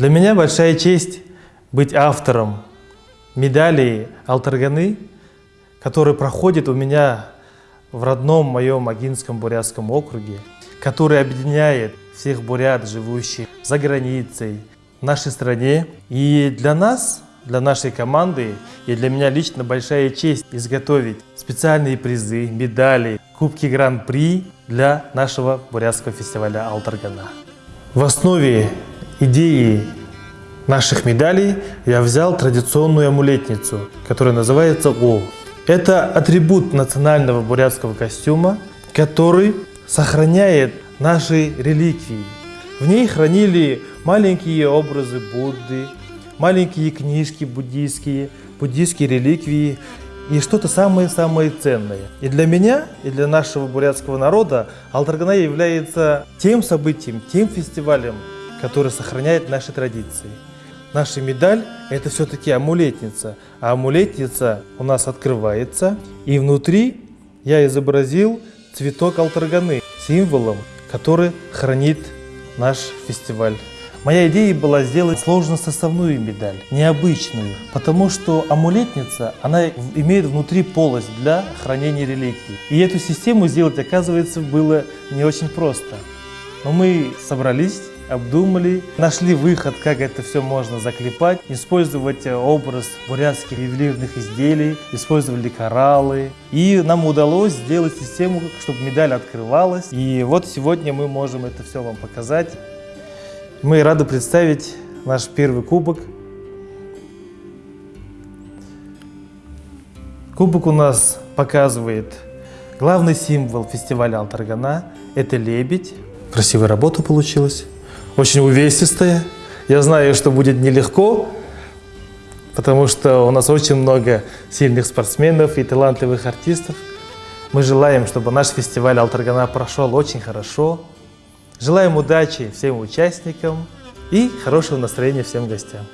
Для меня большая честь быть автором медали Алтарганы, который проходит у меня в родном моем Агинском Бурятском округе, который объединяет всех бурят, живущих за границей, в нашей стране. И для нас, для нашей команды и для меня лично большая честь изготовить специальные призы, медали, кубки Гран-при для нашего бурятского фестиваля Алтаргана. В основе идеи наших медалей я взял традиционную амулетницу, которая называется О. Это атрибут национального бурятского костюма, который сохраняет наши реликвии. В ней хранили маленькие образы Будды, маленькие книжки буддийские, буддийские реликвии и что-то самое-самое ценное. И для меня, и для нашего бурятского народа Алтаргана является тем событием, тем фестивалем, который сохраняет наши традиции. Наша медаль – это все-таки амулетница, а амулетница у нас открывается, и внутри я изобразил цветок алтарганы, символом, который хранит наш фестиваль. Моя идея была сделать сложно-составную медаль, необычную, потому что амулетница, она имеет внутри полость для хранения реликвий. И эту систему сделать, оказывается, было не очень просто. Но мы собрались, обдумали, нашли выход, как это все можно заклепать, использовать э, образ бурятских ювелирных изделий, использовали кораллы. И нам удалось сделать систему, чтобы медаль открывалась. И вот сегодня мы можем это все вам показать. Мы рады представить наш первый кубок. Кубок у нас показывает главный символ фестиваля Алтаргана – это лебедь. Красивая работа получилась очень увесистая. Я знаю, что будет нелегко, потому что у нас очень много сильных спортсменов и талантливых артистов. Мы желаем, чтобы наш фестиваль Алтаргана прошел очень хорошо. Желаем удачи всем участникам и хорошего настроения всем гостям.